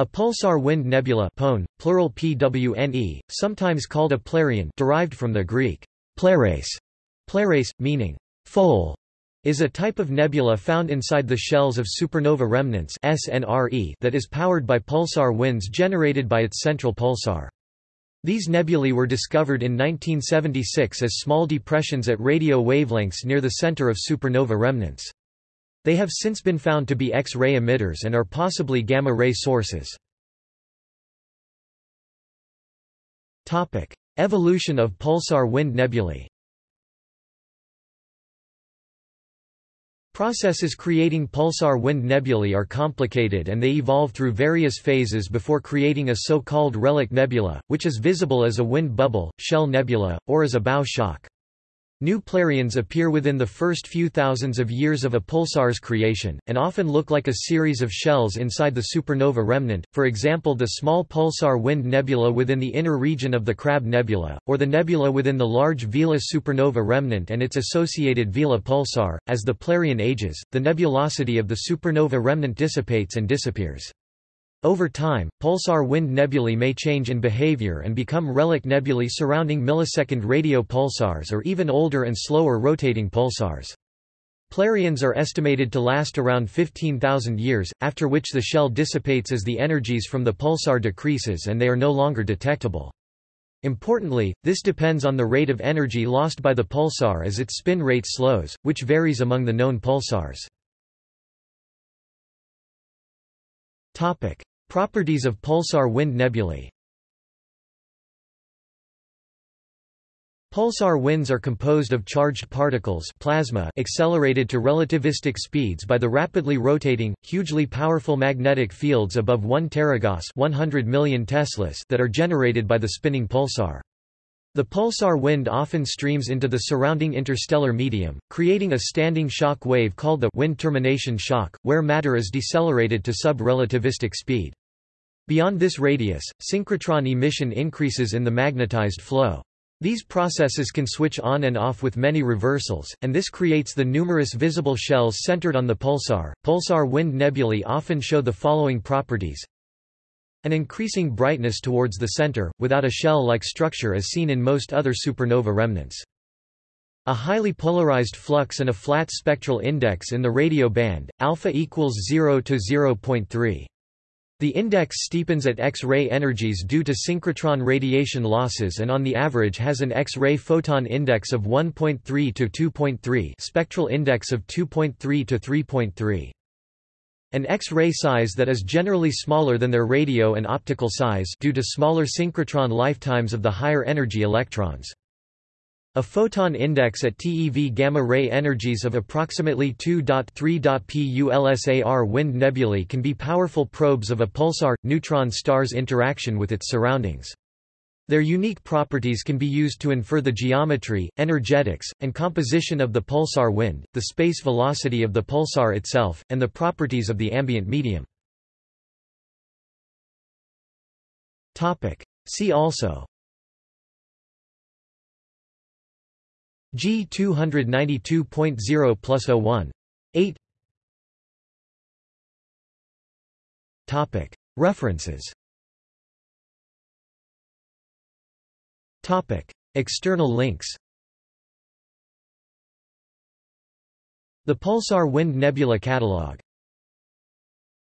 A pulsar wind nebula pone, plural PWNE, sometimes called a plerion derived from the Greek pleres, pleres, meaning foal, is a type of nebula found inside the shells of supernova remnants SNRE that is powered by pulsar winds generated by its central pulsar. These nebulae were discovered in 1976 as small depressions at radio wavelengths near the center of supernova remnants. They have since been found to be X-ray emitters and are possibly gamma-ray sources. Evolution of pulsar wind nebulae Processes creating pulsar wind nebulae are complicated and they evolve through various phases before creating a so-called relic nebula, which is visible as a wind bubble, shell nebula, or as a bow shock. New plerions appear within the first few thousands of years of a pulsar's creation, and often look like a series of shells inside the supernova remnant, for example the small pulsar wind nebula within the inner region of the Crab Nebula, or the nebula within the large Vela supernova remnant and its associated Vela pulsar. As the plerion ages, the nebulosity of the supernova remnant dissipates and disappears. Over time, pulsar wind nebulae may change in behavior and become relic nebulae surrounding millisecond radio pulsars or even older and slower rotating pulsars. Plerions are estimated to last around 15,000 years, after which the shell dissipates as the energies from the pulsar decreases and they are no longer detectable. Importantly, this depends on the rate of energy lost by the pulsar as its spin rate slows, which varies among the known pulsars. Topic: Properties of pulsar wind nebulae Pulsar winds are composed of charged particles plasma accelerated to relativistic speeds by the rapidly rotating, hugely powerful magnetic fields above 1 teragauss 100 million teslas that are generated by the spinning pulsar. The pulsar wind often streams into the surrounding interstellar medium, creating a standing shock wave called the wind termination shock, where matter is decelerated to sub-relativistic speed. Beyond this radius, synchrotron emission increases in the magnetized flow. These processes can switch on and off with many reversals, and this creates the numerous visible shells centered on the pulsar. Pulsar wind nebulae often show the following properties an increasing brightness towards the center, without a shell-like structure as seen in most other supernova remnants. A highly polarized flux and a flat spectral index in the radio band, alpha equals 0 to 0.3. The index steepens at X-ray energies due to synchrotron radiation losses and on the average has an X-ray photon index of 1.3 to 2.3 spectral index of 2.3 to 3.3. An X-ray size that is generally smaller than their radio and optical size due to smaller synchrotron lifetimes of the higher energy electrons. A photon index at TeV gamma-ray energies of approximately 2.3 pulsar wind nebulae can be powerful probes of a pulsar, neutron star's interaction with its surroundings. Their unique properties can be used to infer the geometry, energetics, and composition of the pulsar wind, the space velocity of the pulsar itself, and the properties of the ambient medium. See also G 292.0 plus 01. 8 References. External links. The Pulsar Wind Nebula Catalog